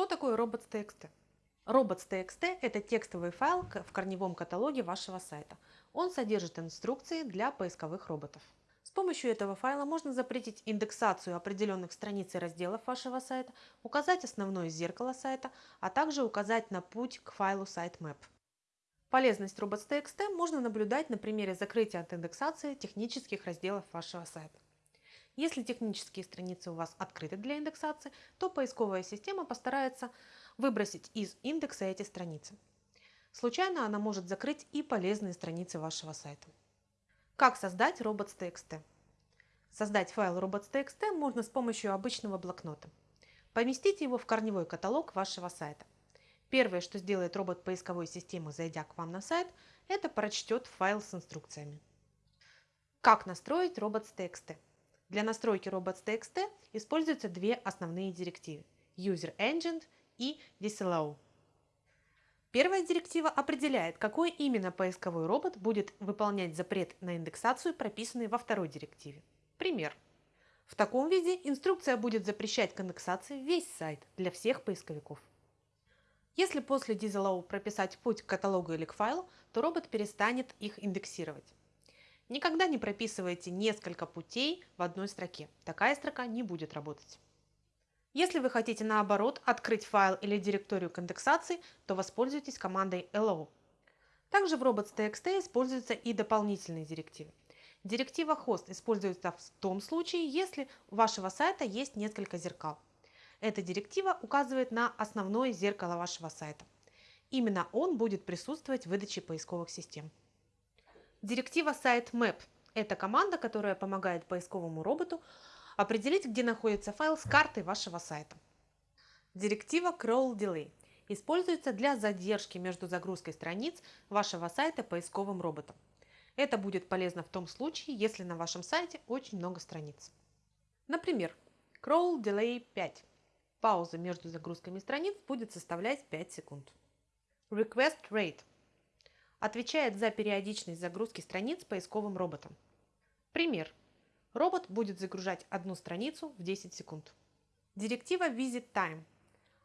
Что такое robots.txt? Robots.txt – это текстовый файл в корневом каталоге вашего сайта. Он содержит инструкции для поисковых роботов. С помощью этого файла можно запретить индексацию определенных страниц и разделов вашего сайта, указать основное зеркало сайта, а также указать на путь к файлу sitemap. Полезность robots.txt можно наблюдать на примере закрытия от индексации технических разделов вашего сайта. Если технические страницы у вас открыты для индексации, то поисковая система постарается выбросить из индекса эти страницы. Случайно она может закрыть и полезные страницы вашего сайта. Как создать robots.txt? Создать файл robots.txt можно с помощью обычного блокнота. Поместите его в корневой каталог вашего сайта. Первое, что сделает робот поисковой системы, зайдя к вам на сайт, это прочтет файл с инструкциями. Как настроить robots.txt? Для настройки robots.txt используются две основные директивы – User Engine и Disallow. Первая директива определяет, какой именно поисковой робот будет выполнять запрет на индексацию, прописанный во второй директиве. Пример. В таком виде инструкция будет запрещать к индексации весь сайт для всех поисковиков. Если после Disallow прописать путь к каталогу или к файлу, то робот перестанет их индексировать. Никогда не прописывайте несколько путей в одной строке. Такая строка не будет работать. Если вы хотите наоборот открыть файл или директорию к индексации, то воспользуйтесь командой allow. Также в robots.txt используются и дополнительные директивы. Директива host используется в том случае, если у вашего сайта есть несколько зеркал. Эта директива указывает на основное зеркало вашего сайта. Именно он будет присутствовать в выдаче поисковых систем. Директива sitemap – это команда, которая помогает поисковому роботу определить, где находится файл с картой вашего сайта. Директива crawl delay используется для задержки между загрузкой страниц вашего сайта поисковым роботом. Это будет полезно в том случае, если на вашем сайте очень много страниц. Например, crawl delay 5. Пауза между загрузками страниц будет составлять 5 секунд. Request rate отвечает за периодичность загрузки страниц поисковым роботом. Пример. Робот будет загружать одну страницу в 10 секунд. Директива Visit Time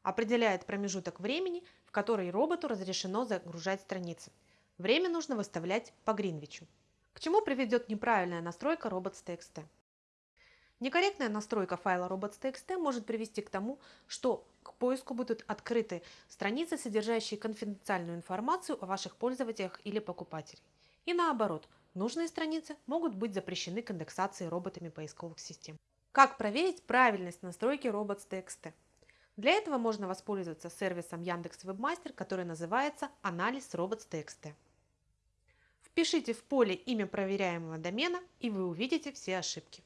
определяет промежуток времени, в который роботу разрешено загружать страницы. Время нужно выставлять по Гринвичу. К чему приведет неправильная настройка robots.txt? Некорректная настройка файла robots.txt может привести к тому, что к поиску будут открыты страницы, содержащие конфиденциальную информацию о ваших пользователях или покупателях. И наоборот, нужные страницы могут быть запрещены к индексации роботами поисковых систем. Как проверить правильность настройки robots.txt? Для этого можно воспользоваться сервисом Яндекс Вебмастер, который называется «Анализ robots.txt». Впишите в поле имя проверяемого домена, и вы увидите все ошибки.